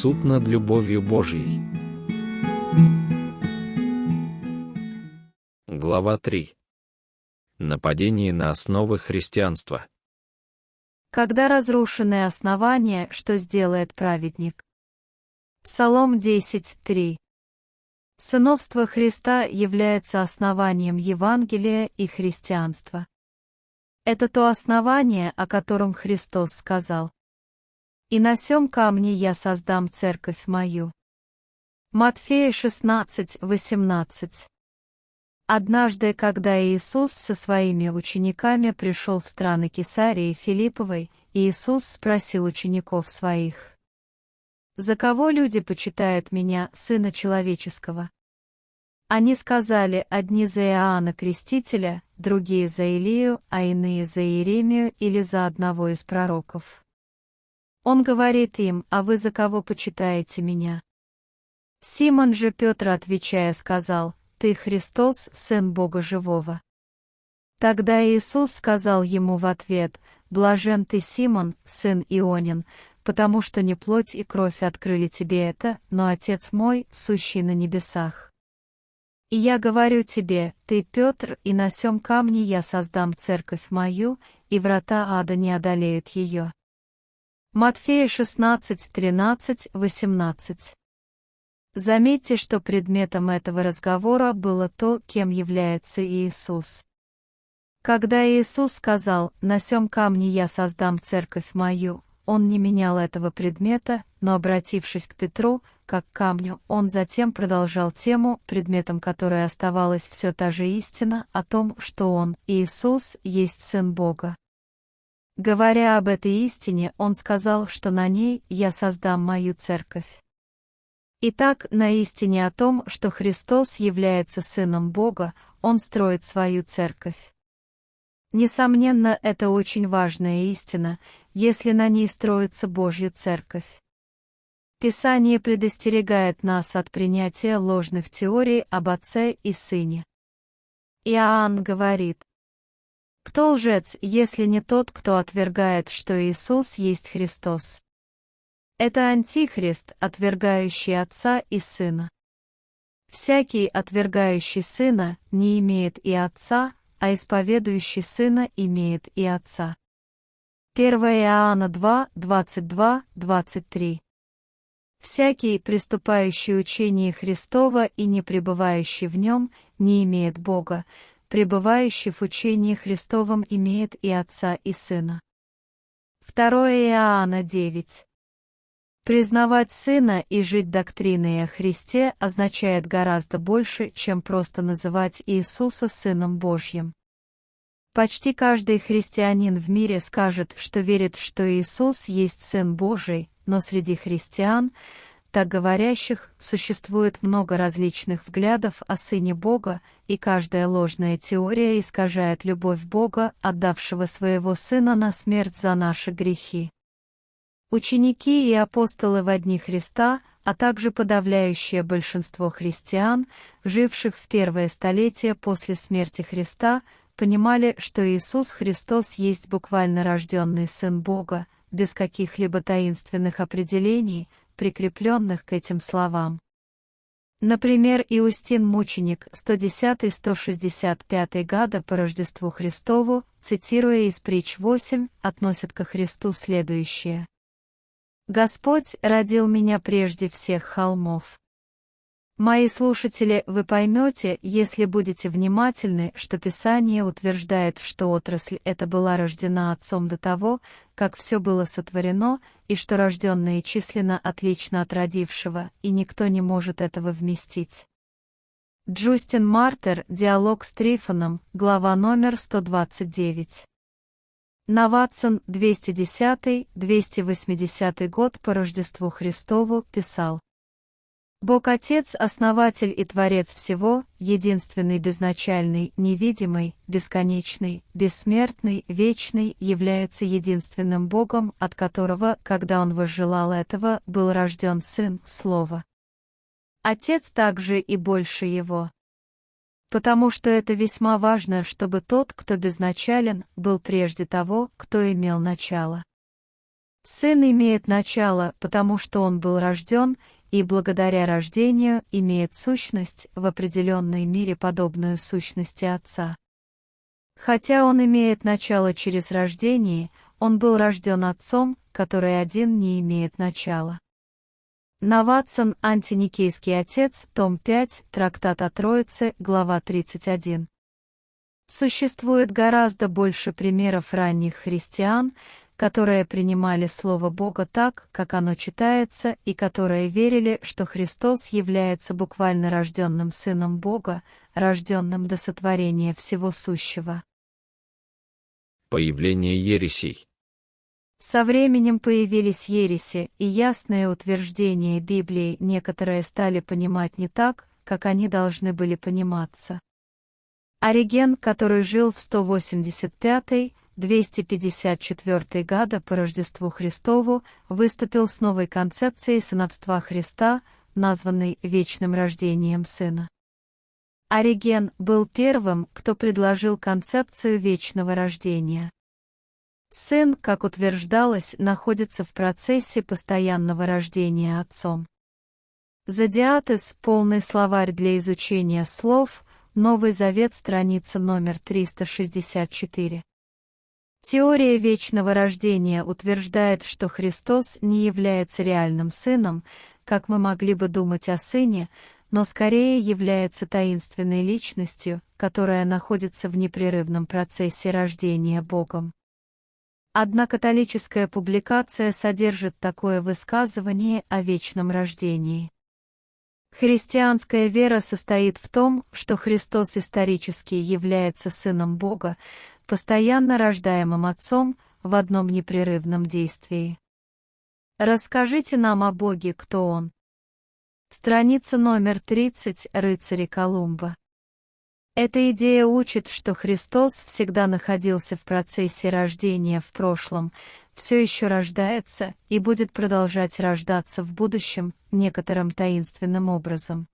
Суд над любовью Божьей. Глава 3. Нападение на основы христианства. Когда разрушены основания, что сделает праведник? Псалом 10.3. Сыновство Христа является основанием Евангелия и христианства. Это то основание, о котором Христос сказал. «И на сем камне я создам церковь мою». Матфея 16:18. Однажды, когда Иисус со своими учениками пришел в страны Кесарии Филипповой, Иисус спросил учеников своих, «За кого люди почитают меня, Сына Человеческого?» Они сказали, одни за Иоанна Крестителя, другие за Илию, а иные за Иеремию или за одного из пророков. Он говорит им, а вы за кого почитаете меня? Симон же Петр, отвечая, сказал, ты Христос, Сын Бога Живого. Тогда Иисус сказал ему в ответ, «Блажен ты, Симон, сын Ионин, потому что не плоть и кровь открыли тебе это, но Отец мой, сущий на небесах. И я говорю тебе, ты Петр, и на сем камне я создам церковь мою, и врата ада не одолеют ее. Матфея 16, 13, 18. Заметьте, что предметом этого разговора было то, кем является Иисус. Когда Иисус сказал «На сем камне я создам церковь мою», он не менял этого предмета, но обратившись к Петру, как к камню, он затем продолжал тему, предметом которой оставалась все та же истина о том, что он, Иисус, есть Сын Бога. Говоря об этой истине, он сказал, что на ней я создам мою церковь. Итак, на истине о том, что Христос является Сыном Бога, он строит свою церковь. Несомненно, это очень важная истина, если на ней строится Божья Церковь. Писание предостерегает нас от принятия ложных теорий об Отце и Сыне. Иоанн говорит, «Кто лжец, если не тот, кто отвергает, что Иисус есть Христос?» Это Антихрист, отвергающий Отца и Сына. Всякий, отвергающий Сына, не имеет и Отца, а исповедующий Сына имеет и Отца. 1 Иоанна 2, 22, 23 Всякий, приступающий учение Христова и не пребывающий в нем, не имеет Бога, пребывающий в учении Христовом имеет и Отца и Сына. 2 Иоанна 9 Признавать Сына и жить доктриной о Христе означает гораздо больше, чем просто называть Иисуса Сыном Божьим. Почти каждый христианин в мире скажет, что верит, что Иисус есть Сын Божий, но среди христиан, так говорящих, существует много различных взглядов о Сыне Бога, и каждая ложная теория искажает любовь Бога, отдавшего своего Сына на смерть за наши грехи. Ученики и апостолы в одни Христа, а также подавляющее большинство христиан, живших в первое столетие после смерти Христа, понимали, что Иисус Христос есть буквально рожденный Сын Бога, без каких-либо таинственных определений, прикрепленных к этим словам. Например, Иустин Мученик 110-165 года по Рождеству Христову, цитируя из притч 8, относит ко Христу следующее. Господь родил меня прежде всех холмов. Мои слушатели, вы поймете, если будете внимательны, что Писание утверждает, что отрасль эта была рождена Отцом до того, как все было сотворено, и что рожденное численно отлично от родившего, и никто не может этого вместить. Джустин Мартер, диалог с Трифоном, глава номер 129. Наватсон, 210-280 год по Рождеству Христову, писал. Бог Отец, Основатель и Творец всего, единственный безначальный, невидимый, бесконечный, бессмертный, вечный, является единственным Богом, от которого, когда Он возжелал этого, был рожден Сын, Слово. Отец также и больше Его потому что это весьма важно, чтобы тот, кто безначален, был прежде того, кто имел начало. Сын имеет начало, потому что он был рожден, и благодаря рождению имеет сущность в определенной мере подобную сущности Отца. Хотя он имеет начало через рождение, он был рожден Отцом, который один не имеет начала. Наватсон, Антиникейский отец, том 5, трактат о Троице, глава 31. Существует гораздо больше примеров ранних христиан, которые принимали Слово Бога так, как оно читается, и которые верили, что Христос является буквально рожденным Сыном Бога, рожденным до сотворения всего сущего. Появление ересей. Со временем появились ереси, и ясные утверждения Библии некоторые стали понимать не так, как они должны были пониматься. Ориген, который жил в 185-254 года по Рождеству Христову, выступил с новой концепцией сыновства Христа, названной вечным рождением Сына. Ориген был первым, кто предложил концепцию вечного рождения. Сын, как утверждалось, находится в процессе постоянного рождения отцом. Зодиатес – полный словарь для изучения слов, Новый Завет, страница номер 364. Теория вечного рождения утверждает, что Христос не является реальным сыном, как мы могли бы думать о сыне, но скорее является таинственной личностью, которая находится в непрерывном процессе рождения Богом. Одна католическая публикация содержит такое высказывание о вечном рождении. Христианская вера состоит в том, что Христос исторически является Сыном Бога, постоянно рождаемым Отцом в одном непрерывном действии. Расскажите нам о Боге, кто Он. Страница номер 30 Рыцари Колумба. Эта идея учит, что Христос всегда находился в процессе рождения в прошлом, все еще рождается и будет продолжать рождаться в будущем некоторым таинственным образом.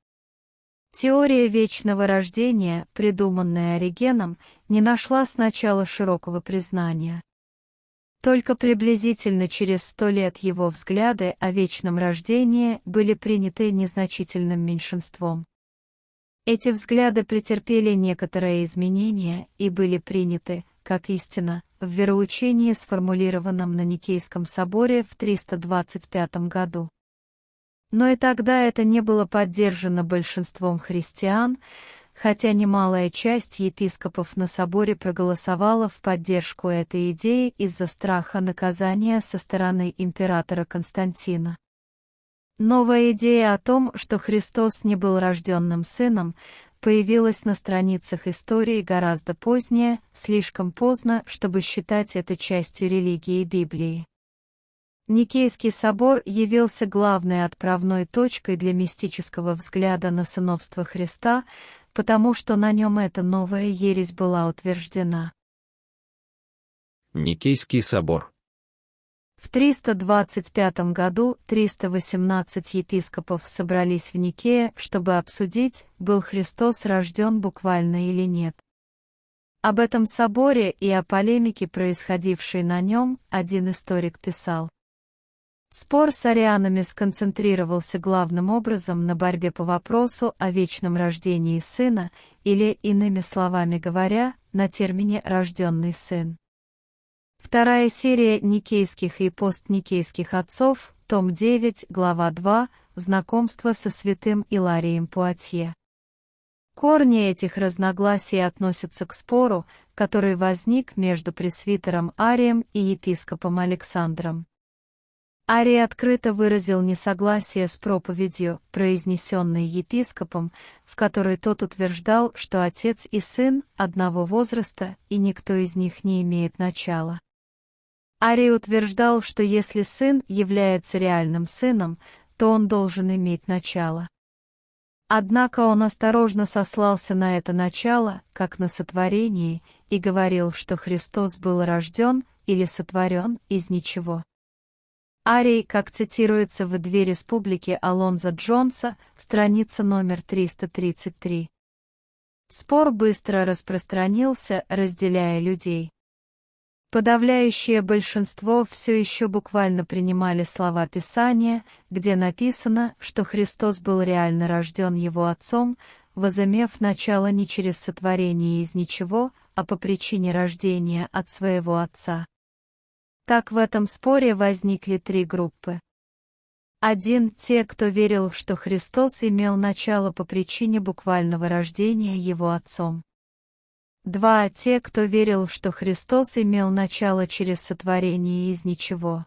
Теория вечного рождения, придуманная Оригеном, не нашла сначала широкого признания. Только приблизительно через сто лет его взгляды о вечном рождении были приняты незначительным меньшинством. Эти взгляды претерпели некоторые изменения и были приняты, как истина, в вероучении, сформулированном на Никейском соборе в 325 году. Но и тогда это не было поддержано большинством христиан, хотя немалая часть епископов на соборе проголосовала в поддержку этой идеи из-за страха наказания со стороны императора Константина. Новая идея о том, что Христос не был рожденным сыном, появилась на страницах истории гораздо позднее, слишком поздно, чтобы считать это частью религии Библии. Никейский собор явился главной отправной точкой для мистического взгляда на сыновство Христа, потому что на нем эта новая ересь была утверждена. Никейский собор в 325 году 318 епископов собрались в Никее, чтобы обсудить, был Христос рожден буквально или нет. Об этом соборе и о полемике, происходившей на нем, один историк писал. Спор с арианами сконцентрировался главным образом на борьбе по вопросу о вечном рождении сына, или, иными словами говоря, на термине «рожденный сын». Вторая серия Никейских и постникейских отцов, том 9, глава 2, знакомство со святым Иларием Пуатье. Корни этих разногласий относятся к спору, который возник между пресвитером Арием и епископом Александром. Арий открыто выразил несогласие с проповедью, произнесенной епископом, в которой тот утверждал, что отец и сын одного возраста, и никто из них не имеет начала. Арий утверждал, что если сын является реальным сыном, то он должен иметь начало. Однако он осторожно сослался на это начало, как на сотворение, и говорил, что Христос был рожден или сотворен из ничего. Арий, как цитируется в «Две республики» Алонза Джонса, страница номер 333. Спор быстро распространился, разделяя людей. Подавляющее большинство все еще буквально принимали слова Писания, где написано, что Христос был реально рожден Его Отцом, возымев начало не через сотворение из ничего, а по причине рождения от своего Отца. Так в этом споре возникли три группы. Один – те, кто верил, что Христос имел начало по причине буквального рождения Его Отцом. Два – те, кто верил, что Христос имел начало через сотворение из ничего.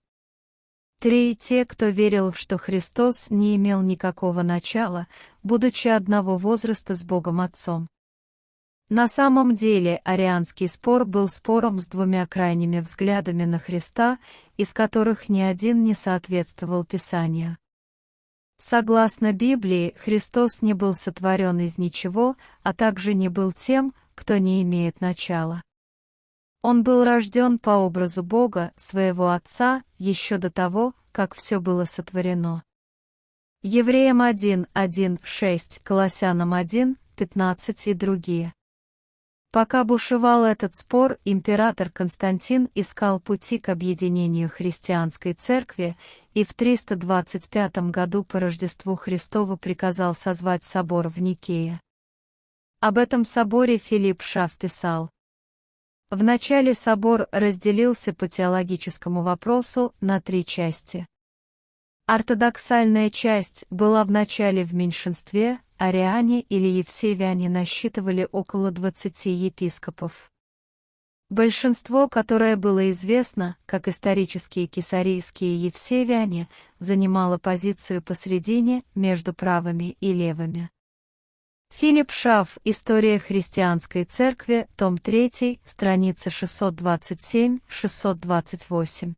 Три – те, кто верил, что Христос не имел никакого начала, будучи одного возраста с Богом Отцом. На самом деле арианский спор был спором с двумя крайними взглядами на Христа, из которых ни один не соответствовал Писанию. Согласно Библии, Христос не был сотворен из ничего, а также не был тем, кто не имеет начала. Он был рожден по образу Бога, своего Отца, еще до того, как все было сотворено. Евреям 1, 1, 6, Колоссянам 1, 15 и другие. Пока бушевал этот спор, император Константин искал пути к объединению христианской церкви и в 325 году по Рождеству Христову приказал созвать собор в Никее. Об этом соборе Филипп Шаф писал. Вначале собор разделился по теологическому вопросу на три части. Ортодоксальная часть была вначале в меньшинстве, ариане или евсевиане насчитывали около 20 епископов. Большинство, которое было известно, как исторические кесарийские евсевиане, занимало позицию посредине между правыми и левыми. Филипп Шаф «История христианской церкви», том 3, страница 627-628.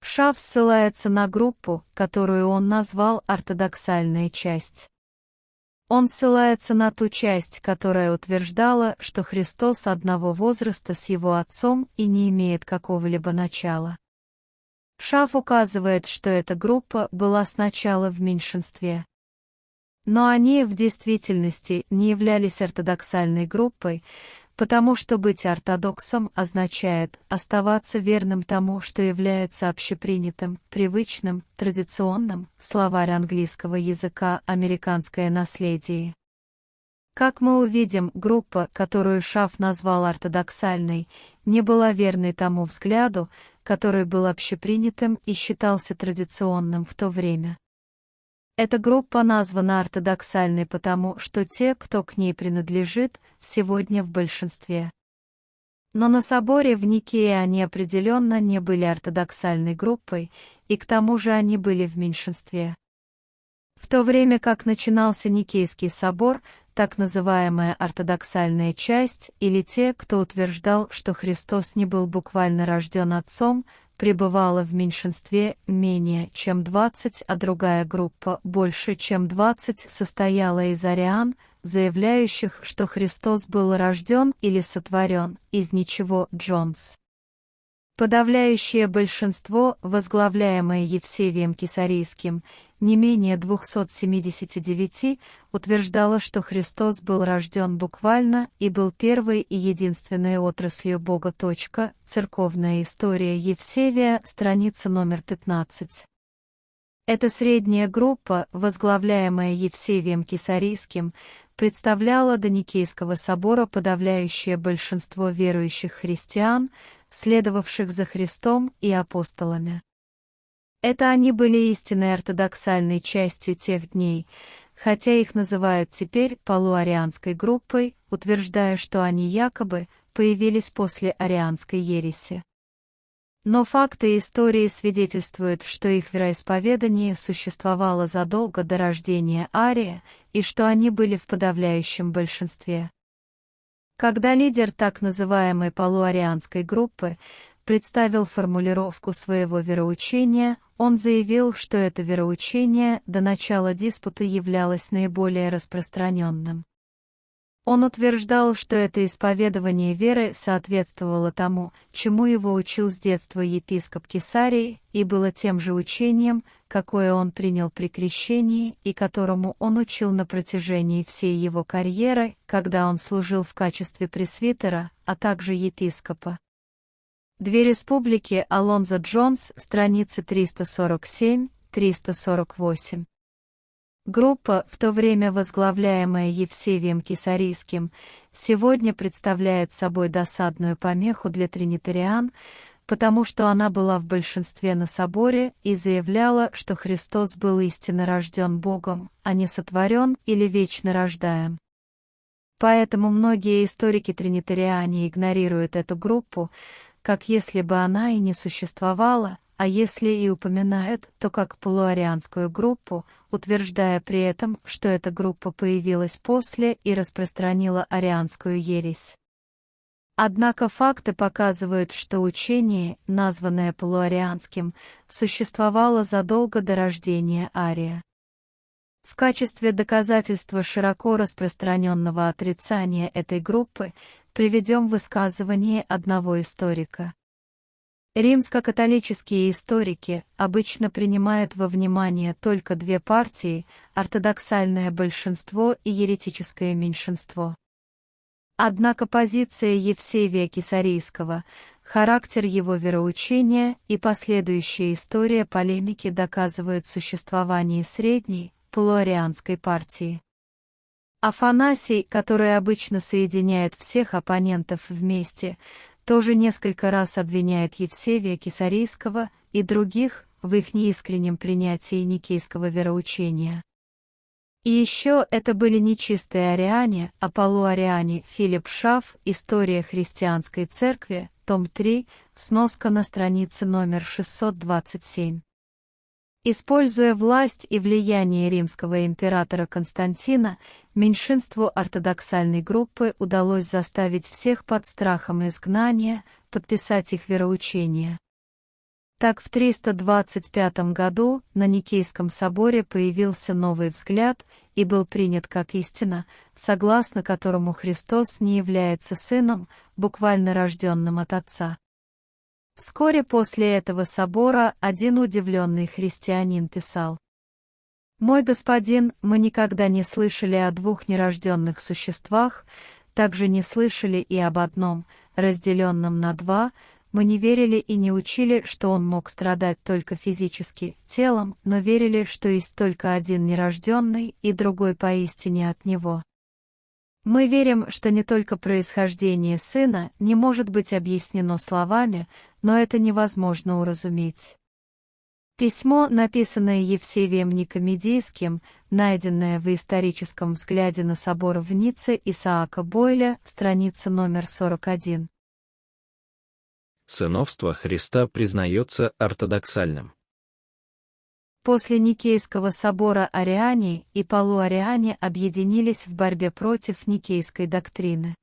Шаф ссылается на группу, которую он назвал «ортодоксальная часть». Он ссылается на ту часть, которая утверждала, что Христос одного возраста с его отцом и не имеет какого-либо начала. Шаф указывает, что эта группа была сначала в меньшинстве. Но они в действительности не являлись ортодоксальной группой, потому что быть ортодоксом означает оставаться верным тому, что является общепринятым, привычным, традиционным, словарь английского языка «американское наследие». Как мы увидим, группа, которую Шаф назвал ортодоксальной, не была верной тому взгляду, который был общепринятым и считался традиционным в то время. Эта группа названа ортодоксальной потому, что те, кто к ней принадлежит, сегодня в большинстве. Но на соборе в Никее они определенно не были ортодоксальной группой, и к тому же они были в меньшинстве. В то время как начинался Никейский собор, так называемая ортодоксальная часть, или те, кто утверждал, что Христос не был буквально рожден отцом, пребывала в меньшинстве менее чем 20, а другая группа больше чем 20 состояла из ариан, заявляющих, что Христос был рожден или сотворен из ничего Джонс. Подавляющее большинство, возглавляемое Евсевием Кесарийским, не менее 279, утверждало, что Христос был рожден буквально и был первой и единственной отраслью Бога. Церковная история Евсевия, страница номер 15. Эта средняя группа, возглавляемая Евсевием Кесарийским, представляла до Никейского собора подавляющее большинство верующих христиан, следовавших за Христом и апостолами. Это они были истинной ортодоксальной частью тех дней, хотя их называют теперь полуарианской группой, утверждая, что они якобы появились после арианской ереси. Но факты истории свидетельствуют, что их вероисповедание существовало задолго до рождения Ария и что они были в подавляющем большинстве. Когда лидер так называемой полуарианской группы представил формулировку своего вероучения, он заявил, что это вероучение до начала диспута являлось наиболее распространенным. Он утверждал, что это исповедование веры соответствовало тому, чему его учил с детства епископ Кесарии, и было тем же учением, какое он принял при крещении и которому он учил на протяжении всей его карьеры, когда он служил в качестве пресвитера, а также епископа. Две республики Алонзо Джонс, страницы 347-348. Группа, в то время возглавляемая Евсевием Кисарийским, сегодня представляет собой досадную помеху для тринитариан, потому что она была в большинстве на соборе и заявляла, что Христос был истинно рожден Богом, а не сотворен или вечно рождаем. Поэтому многие историки-тринитариане игнорируют эту группу, как если бы она и не существовала, а если и упоминают, то как полуарианскую группу, утверждая при этом, что эта группа появилась после и распространила арианскую ересь. Однако факты показывают, что учение, названное полуарианским, существовало задолго до рождения Ария. В качестве доказательства широко распространенного отрицания этой группы приведем высказывание одного историка. Римско-католические историки обычно принимают во внимание только две партии – ортодоксальное большинство и еретическое меньшинство. Однако позиция Евсевия Кисарийского, характер его вероучения и последующая история полемики доказывают существование средней, полуарианской партии. Афанасий, который обычно соединяет всех оппонентов вместе, тоже несколько раз обвиняет Евсевия Кисарийского и других в их неискреннем принятии никейского вероучения. И еще это были не чистые ариане, а полуариане Филипп Шаф «История христианской церкви», том 3, сноска на странице номер 627. Используя власть и влияние римского императора Константина, меньшинству ортодоксальной группы удалось заставить всех под страхом изгнания подписать их вероучение. Так в 325 году на Никейском соборе появился новый взгляд и был принят как истина, согласно которому Христос не является сыном, буквально рожденным от Отца. Вскоре после этого собора один удивленный христианин писал. «Мой господин, мы никогда не слышали о двух нерожденных существах, также не слышали и об одном, разделенном на два, мы не верили и не учили, что он мог страдать только физически, телом, но верили, что есть только один нерожденный и другой поистине от него. Мы верим, что не только происхождение сына не может быть объяснено словами, но это невозможно уразуметь. Письмо, написанное Евсевием Никомедийским, найденное в историческом взгляде на собор в Ницце Исаака Бойля, страница номер 41. Сыновство Христа признается ортодоксальным. После Никейского собора ариане и полуариане объединились в борьбе против Никейской доктрины.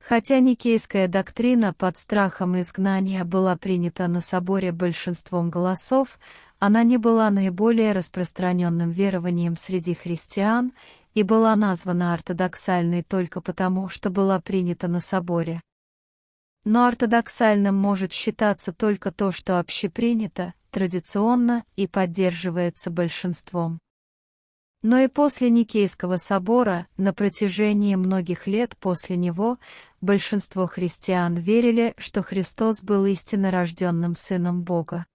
Хотя Никейская доктрина под страхом изгнания была принята на соборе большинством голосов, она не была наиболее распространенным верованием среди христиан и была названа ортодоксальной только потому, что была принята на соборе. Но ортодоксальным может считаться только то, что общепринято, традиционно и поддерживается большинством. Но и после Никейского собора, на протяжении многих лет после него, большинство христиан верили, что Христос был истинно рожденным Сыном Бога.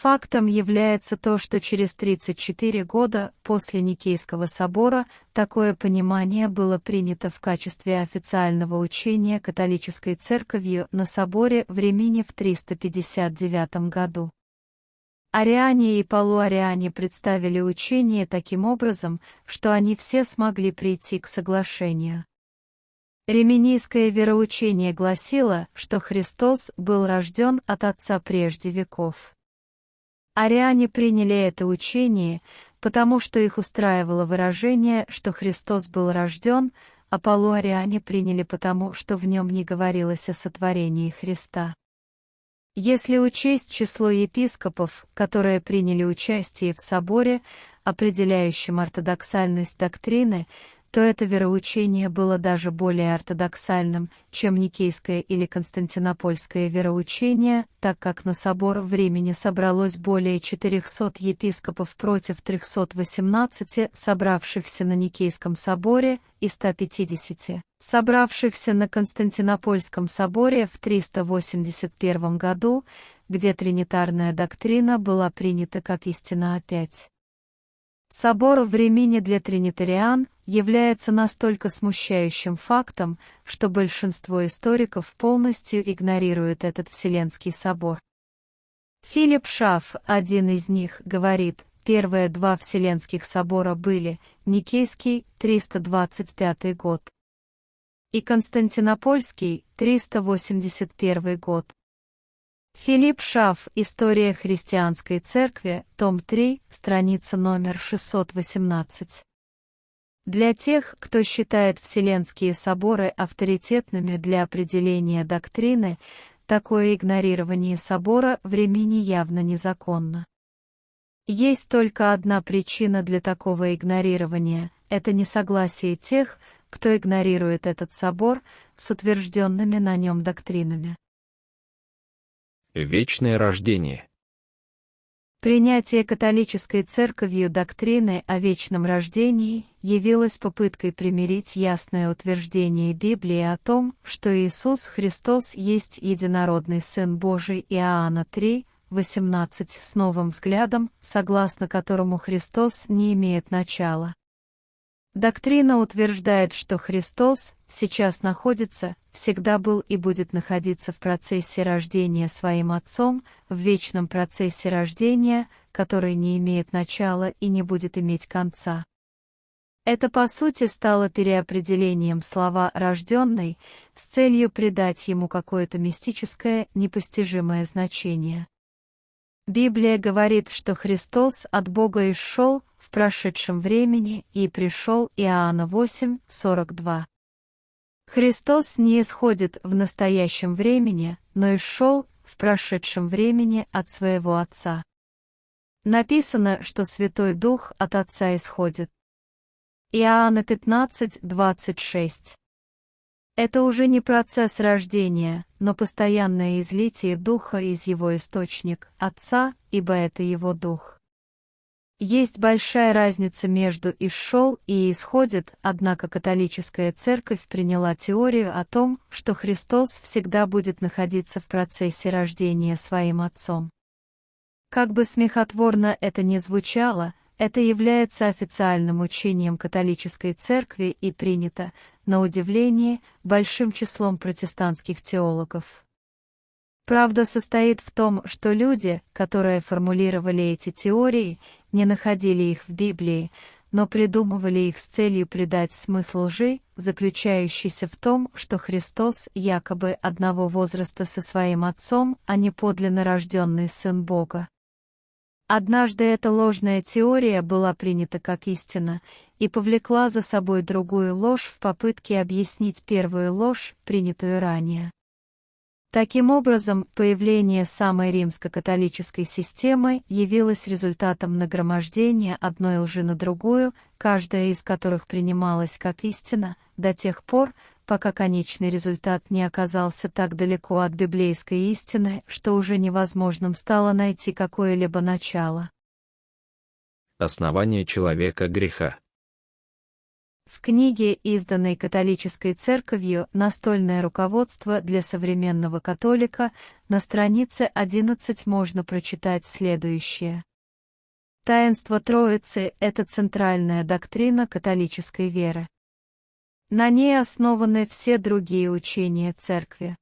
Фактом является то, что через 34 года после Никейского собора такое понимание было принято в качестве официального учения католической церковью на соборе в Римине в 359 году. Ариане и полуариане представили учение таким образом, что они все смогли прийти к соглашению. Реминийское вероучение гласило, что Христос был рожден от Отца прежде веков. Ариане приняли это учение, потому что их устраивало выражение, что Христос был рожден, а полуариане приняли потому, что в нем не говорилось о сотворении Христа. Если учесть число епископов, которые приняли участие в соборе, определяющем ортодоксальность доктрины, то это вероучение было даже более ортодоксальным, чем Никейское или Константинопольское вероучение, так как на собор времени собралось более 400 епископов против 318 собравшихся на Никейском соборе и 150 собравшихся на Константинопольском соборе в 381 году, где тринитарная доктрина была принята как истина опять. Собор в Римине для тринитариан является настолько смущающим фактом, что большинство историков полностью игнорируют этот Вселенский собор. Филипп Шаф, один из них, говорит, первые два Вселенских собора были Никейский, 325 год, и Константинопольский, 381 год. Филипп Шаф «История христианской церкви», том 3, страница номер 618. Для тех, кто считает Вселенские соборы авторитетными для определения доктрины, такое игнорирование собора времени явно незаконно. Есть только одна причина для такого игнорирования – это несогласие тех, кто игнорирует этот собор с утвержденными на нем доктринами. Вечное рождение. Принятие католической церковью доктрины о вечном рождении явилось попыткой примирить ясное утверждение Библии о том, что Иисус Христос есть единородный Сын Божий Иоанна 3, 18 с новым взглядом, согласно которому Христос не имеет начала. Доктрина утверждает, что Христос сейчас находится, всегда был и будет находиться в процессе рождения своим Отцом, в вечном процессе рождения, который не имеет начала и не будет иметь конца. Это по сути стало переопределением слова «рожденный» с целью придать ему какое-то мистическое, непостижимое значение. Библия говорит, что Христос от Бога исшел в прошедшем времени и пришел Иоанна 8, 42. Христос не исходит в настоящем времени, но исшел в прошедшем времени от своего Отца. Написано, что Святой Дух от Отца исходит. Иоанна 15, 26. Это уже не процесс рождения, но постоянное излитие Духа из его источник, Отца, ибо это его Дух. Есть большая разница между «исшел» и «исходит», однако католическая церковь приняла теорию о том, что Христос всегда будет находиться в процессе рождения своим Отцом. Как бы смехотворно это ни звучало, это является официальным учением католической церкви и принято, на удивление, большим числом протестантских теологов. Правда состоит в том, что люди, которые формулировали эти теории, не находили их в Библии, но придумывали их с целью придать смысл лжи, заключающийся в том, что Христос якобы одного возраста со своим Отцом, а не подлинно рожденный Сын Бога. Однажды эта ложная теория была принята как истина и повлекла за собой другую ложь в попытке объяснить первую ложь, принятую ранее. Таким образом, появление самой римско-католической системы явилось результатом нагромождения одной лжи на другую, каждая из которых принималась как истина, до тех пор, пока конечный результат не оказался так далеко от библейской истины, что уже невозможным стало найти какое-либо начало. Основание человека греха. В книге, изданной католической церковью «Настольное руководство для современного католика», на странице 11 можно прочитать следующее. Таинство Троицы – это центральная доктрина католической веры. На ней основаны все другие учения Церкви.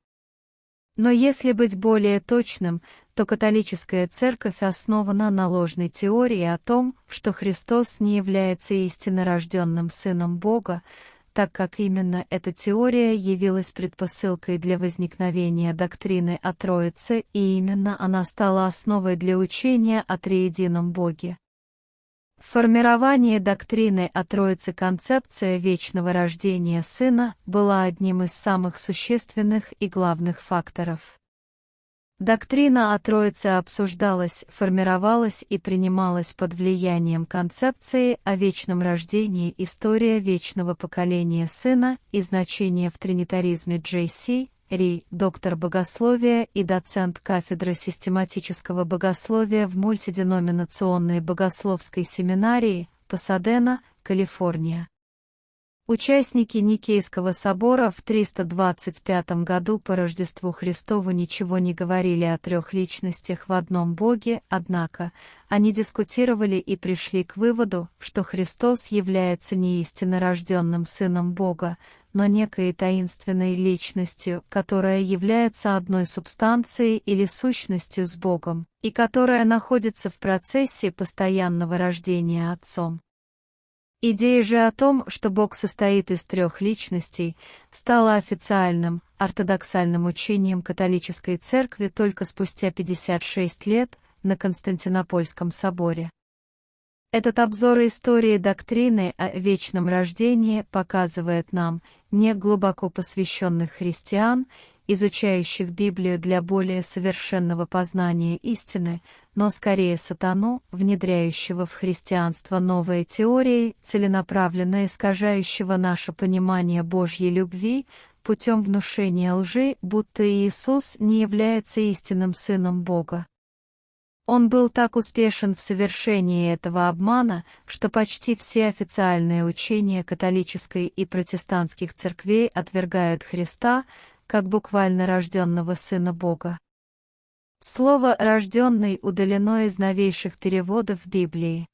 Но если быть более точным, то католическая церковь основана на ложной теории о том, что Христос не является истинно рожденным Сыном Бога, так как именно эта теория явилась предпосылкой для возникновения доктрины о Троице и именно она стала основой для учения о триедином Боге. В формировании доктрины о Троице концепция вечного рождения Сына была одним из самых существенных и главных факторов. Доктрина о Троице обсуждалась, формировалась и принималась под влиянием концепции о вечном рождении «История вечного поколения Сына» и значение в тринитаризме Джей Ри, доктор богословия и доцент кафедры систематического богословия в мультиденоминационной богословской семинарии, Пасадена, Калифорния. Участники Никейского собора в 325 году по Рождеству Христову ничего не говорили о трех личностях в одном Боге, однако, они дискутировали и пришли к выводу, что Христос является не истинно рожденным Сыном Бога, но некой таинственной личностью, которая является одной субстанцией или сущностью с Богом, и которая находится в процессе постоянного рождения Отцом. Идея же о том, что Бог состоит из трех личностей, стала официальным, ортодоксальным учением католической церкви только спустя 56 лет на Константинопольском соборе. Этот обзор истории доктрины о вечном рождении показывает нам, не глубоко посвященных христиан, изучающих Библию для более совершенного познания истины, но скорее сатану, внедряющего в христианство новые теории, целенаправленно искажающего наше понимание Божьей любви, путем внушения лжи, будто Иисус не является истинным Сыном Бога. Он был так успешен в совершении этого обмана, что почти все официальные учения католической и протестантских церквей отвергают Христа, как буквально рожденного Сына Бога. Слово «рожденный» удалено из новейших переводов Библии.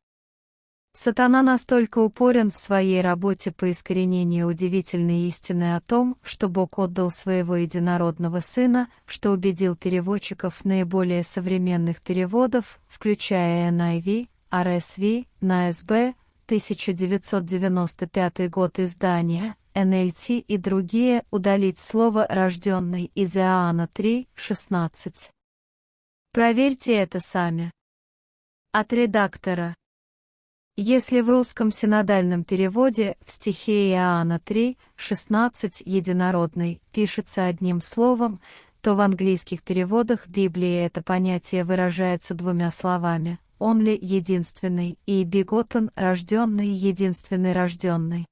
Сатана настолько упорен в своей работе по искоренению удивительной истины о том, что Бог отдал своего единородного Сына, что убедил переводчиков наиболее современных переводов, включая NIV, RSV, NASB, 1995 год издания, NLT и другие, удалить слово «рожденный» из Иоанна 3, 16. Проверьте это сами. От редактора. Если в русском синодальном переводе в стихе Иоанна 3, 16 «единородный» пишется одним словом, то в английских переводах Библии это понятие выражается двумя словами «он ли единственный» и «беготен рожденный единственный рожденный».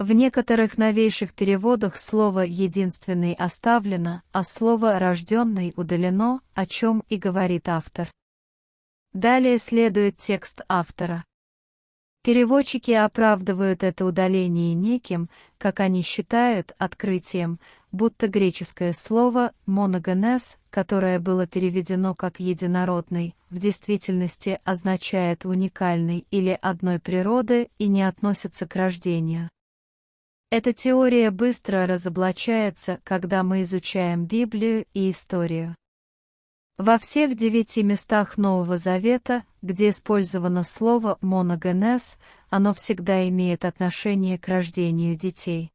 В некоторых новейших переводах слово «единственный» оставлено, а слово «рожденный» удалено, о чем и говорит автор. Далее следует текст автора. Переводчики оправдывают это удаление неким, как они считают, открытием, будто греческое слово «моногенез», которое было переведено как «единородный», в действительности означает «уникальный» или «одной природы» и не относится к рождению. Эта теория быстро разоблачается, когда мы изучаем Библию и историю. Во всех девяти местах Нового Завета, где использовано слово «моногенез», оно всегда имеет отношение к рождению детей.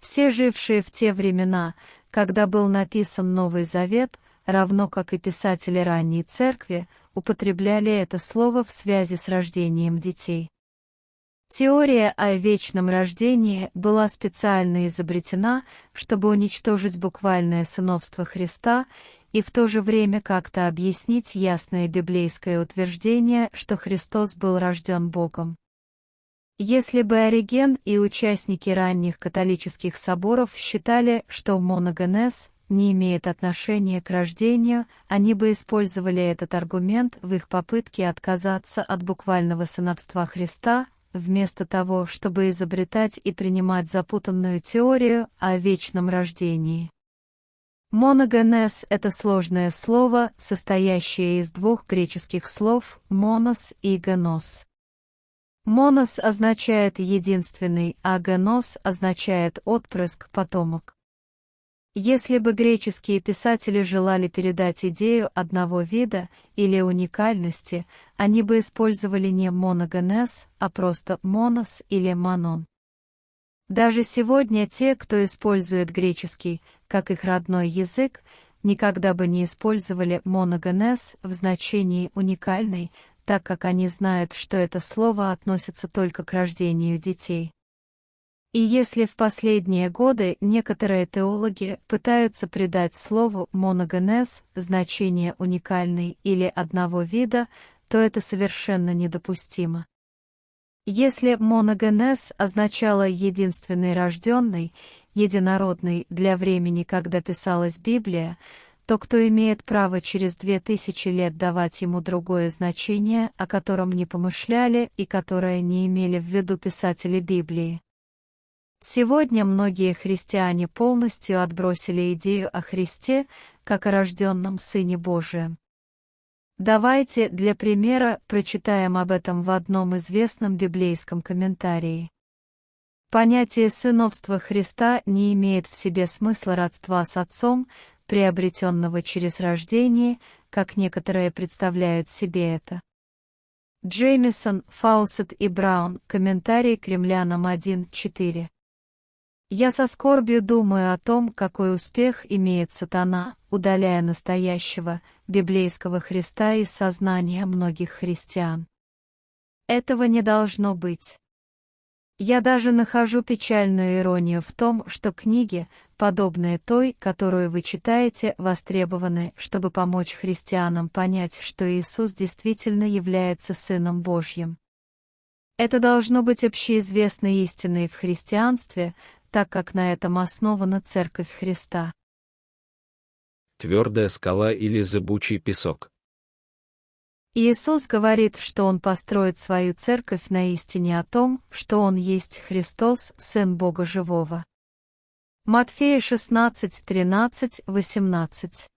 Все жившие в те времена, когда был написан Новый Завет, равно как и писатели ранней церкви, употребляли это слово в связи с рождением детей. Теория о вечном рождении была специально изобретена, чтобы уничтожить буквальное сыновство Христа и в то же время как-то объяснить ясное библейское утверждение, что Христос был рожден Богом. Если бы Ориген и участники ранних католических соборов считали, что моногенез не имеет отношения к рождению, они бы использовали этот аргумент в их попытке отказаться от буквального сыновства Христа, вместо того, чтобы изобретать и принимать запутанную теорию о вечном рождении. Моногенез — это сложное слово, состоящее из двух греческих слов «монос» и «генос». «Монос» означает «единственный», а «генос» означает «отпрыск», «потомок». Если бы греческие писатели желали передать идею одного вида или уникальности, они бы использовали не моногенез, а просто монос или манон. Даже сегодня те, кто использует греческий, как их родной язык, никогда бы не использовали моногенез в значении «уникальный», так как они знают, что это слово относится только к рождению детей. И если в последние годы некоторые теологи пытаются придать слову «моногенез» значение «уникальный» или «одного вида», то это совершенно недопустимо. Если моногенез означало «единственный рожденный», «единородный» для времени, когда писалась Библия, то кто имеет право через две тысячи лет давать ему другое значение, о котором не помышляли и которое не имели в виду писатели Библии? Сегодня многие христиане полностью отбросили идею о Христе как о рожденном Сыне Божием. Давайте для примера прочитаем об этом в одном известном библейском комментарии. Понятие сыновства Христа не имеет в себе смысла родства с Отцом, приобретенного через рождение, как некоторые представляют себе это. Джеймисон, Фаусет и Браун, комментарий к римлянам 1.4. Я со скорбью думаю о том, какой успех имеет сатана, удаляя настоящего, библейского Христа из сознания многих христиан. Этого не должно быть. Я даже нахожу печальную иронию в том, что книги, подобные той, которую вы читаете, востребованы, чтобы помочь христианам понять, что Иисус действительно является Сыном Божьим. Это должно быть общеизвестной истиной в христианстве, так как на этом основана Церковь Христа. Твердая скала или зыбучий песок. Иисус говорит, что Он построит свою церковь на истине о том, что Он есть Христос, Сын Бога Живого. Матфея 16, 13, 18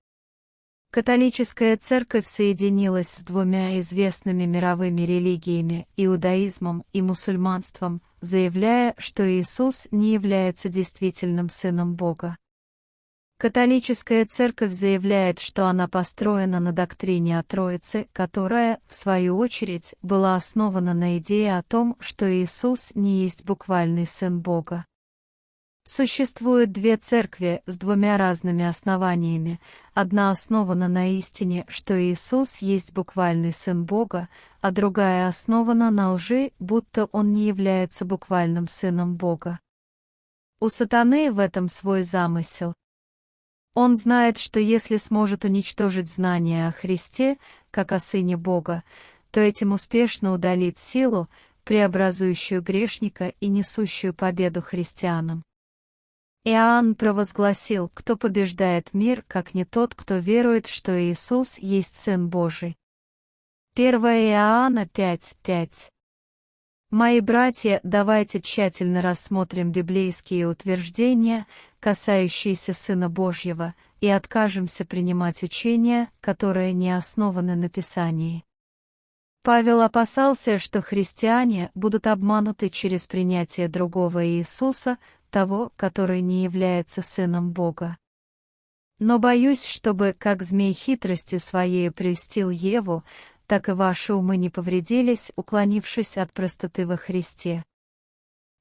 Католическая церковь соединилась с двумя известными мировыми религиями – иудаизмом и мусульманством, заявляя, что Иисус не является действительным Сыном Бога. Католическая церковь заявляет, что она построена на доктрине о Троице, которая, в свою очередь, была основана на идее о том, что Иисус не есть буквальный Сын Бога. Существует две церкви с двумя разными основаниями. Одна основана на истине, что Иисус есть буквальный Сын Бога, а другая основана на лжи, будто Он не является буквальным Сыном Бога. У сатаны в этом свой замысел. Он знает, что если сможет уничтожить знания о Христе, как о Сыне Бога, то этим успешно удалит силу, преобразующую грешника и несущую победу христианам. Иоанн провозгласил, кто побеждает мир, как не тот, кто верует, что Иисус есть Сын Божий. 1 Иоанна 5.5 Мои братья, давайте тщательно рассмотрим библейские утверждения, касающиеся Сына Божьего, и откажемся принимать учения, которые не основаны на Писании. Павел опасался, что христиане будут обмануты через принятие другого Иисуса, того, который не является сыном Бога. Но боюсь, чтобы, как змей хитростью своей прельстил Еву, так и ваши умы не повредились, уклонившись от простоты во Христе.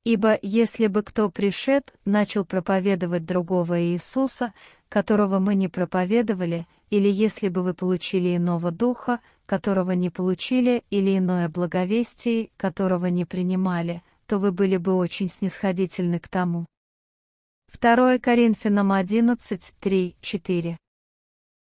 Ибо если бы кто пришед, начал проповедовать другого Иисуса, которого мы не проповедовали, или если бы вы получили иного духа, которого не получили, или иное благовестие, которого не принимали, то вы были бы очень снисходительны к тому. 2 Коринфянам 11, 3, 4.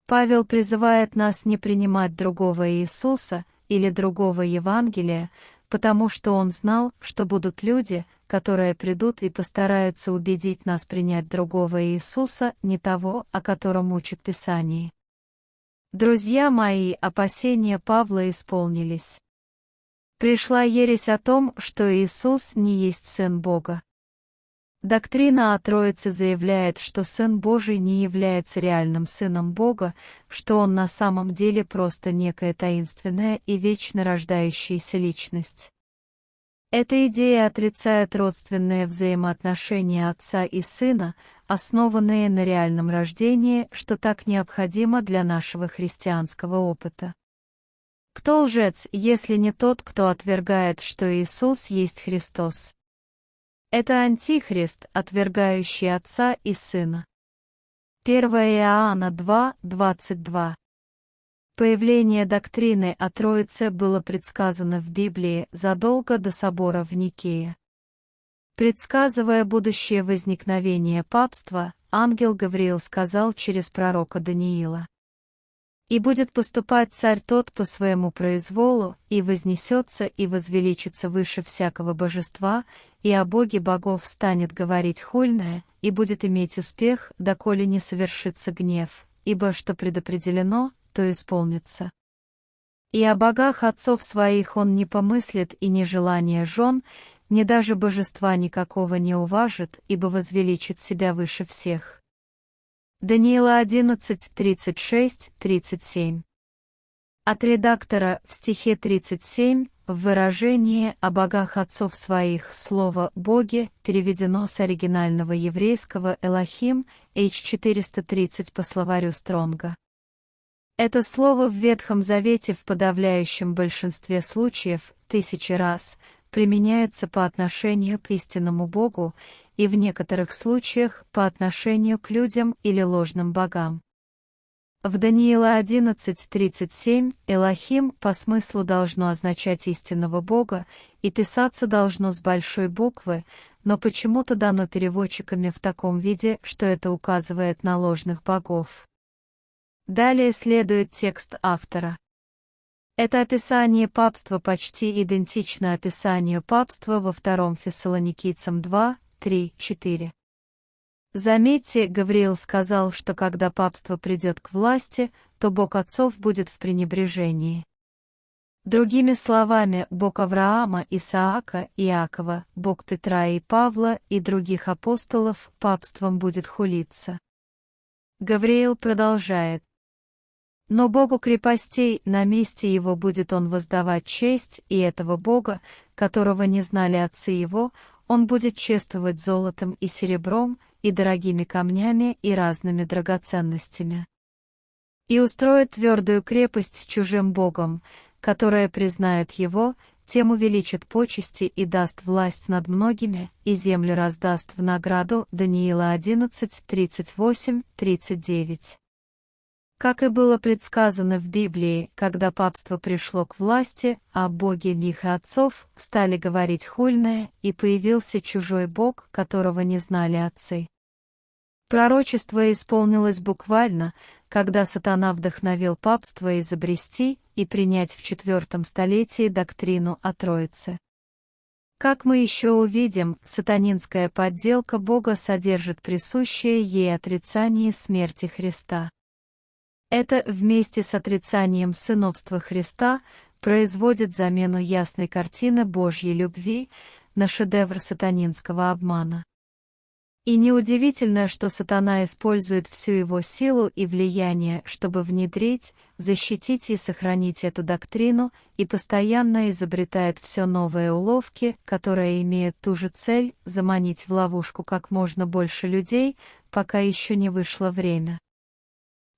Павел призывает нас не принимать другого Иисуса или другого Евангелия, потому что он знал, что будут люди, которые придут и постараются убедить нас принять другого Иисуса, не того, о котором учит Писание. Друзья мои, опасения Павла исполнились. Пришла ересь о том, что Иисус не есть Сын Бога. Доктрина о Троице заявляет, что Сын Божий не является реальным Сыном Бога, что Он на самом деле просто некая таинственная и вечно рождающаяся личность. Эта идея отрицает родственные взаимоотношения Отца и Сына, основанные на реальном рождении, что так необходимо для нашего христианского опыта. Кто лжец, если не тот, кто отвергает, что Иисус есть Христос? Это Антихрист, отвергающий Отца и Сына. 1 Иоанна 2, 22. Появление доктрины о Троице было предсказано в Библии задолго до собора в Никее. Предсказывая будущее возникновение папства, ангел Гавриил сказал через пророка Даниила. И будет поступать царь тот по своему произволу, и вознесется и возвеличится выше всякого божества, и о Боге богов станет говорить хульное, и будет иметь успех, доколе не совершится гнев, ибо что предопределено, то исполнится. И о богах отцов своих он не помыслит и ни желания жен, ни даже божества никакого не уважит, ибо возвеличит себя выше всех. Даниила 11, 36, 37. От редактора в стихе 37 в выражении о богах отцов своих слово «боги» переведено с оригинального еврейского «элохим» H430 по словарю Стронга. Это слово в Ветхом Завете в подавляющем большинстве случаев, тысячи раз, применяется по отношению к истинному Богу и в некоторых случаях по отношению к людям или ложным богам. В Даниила 11.37 Элохим по смыслу должно означать истинного Бога и писаться должно с большой буквы, но почему-то дано переводчиками в таком виде, что это указывает на ложных богов. Далее следует текст автора. Это описание папства почти идентично описанию папства во втором Фессалоникийцам 2, 3, 4. Заметьте, Гавриил сказал, что когда папство придет к власти, то Бог отцов будет в пренебрежении. Другими словами, Бог Авраама, Исаака, Иакова, Бог Петра и Павла и других апостолов папством будет хулиться. Гавриил продолжает. Но Богу крепостей на месте его будет он воздавать честь, и этого Бога, которого не знали отцы его, он будет чествовать золотом и серебром, и дорогими камнями, и разными драгоценностями. И устроит твердую крепость чужим богом, которая признает его, тем увеличит почести и даст власть над многими, и землю раздаст в награду Даниила 11, 38, 39. Как и было предсказано в Библии, когда папство пришло к власти, а боги них и отцов стали говорить хульное, и появился чужой бог, которого не знали отцы. Пророчество исполнилось буквально, когда сатана вдохновил папство изобрести и принять в четвертом столетии доктрину о Троице. Как мы еще увидим, сатанинская подделка Бога содержит присущее ей отрицание смерти Христа. Это вместе с отрицанием сыновства Христа производит замену ясной картины Божьей любви на шедевр сатанинского обмана. И неудивительно, что сатана использует всю его силу и влияние, чтобы внедрить, защитить и сохранить эту доктрину, и постоянно изобретает все новые уловки, которые имеют ту же цель — заманить в ловушку как можно больше людей, пока еще не вышло время.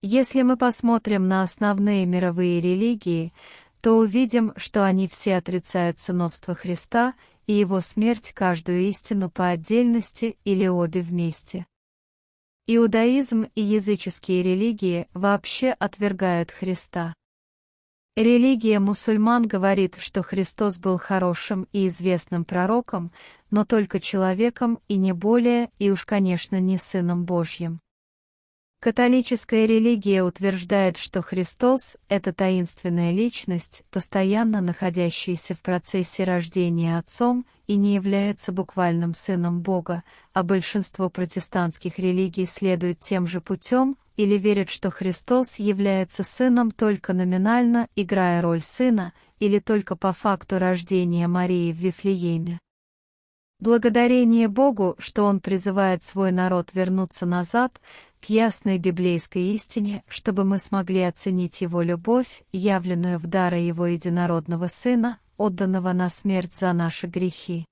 Если мы посмотрим на основные мировые религии, то увидим, что они все отрицают сыновство Христа и его смерть каждую истину по отдельности или обе вместе. Иудаизм и языческие религии вообще отвергают Христа. Религия мусульман говорит, что Христос был хорошим и известным пророком, но только человеком и не более, и уж, конечно, не Сыном Божьим. Католическая религия утверждает, что Христос — это таинственная личность, постоянно находящаяся в процессе рождения Отцом и не является буквальным Сыном Бога, а большинство протестантских религий следует тем же путем или верят, что Христос является Сыном только номинально, играя роль Сына, или только по факту рождения Марии в Вифлееме. Благодарение Богу, что Он призывает свой народ вернуться назад, к ясной библейской истине, чтобы мы смогли оценить Его любовь, явленную в дары Его единородного Сына, отданного на смерть за наши грехи.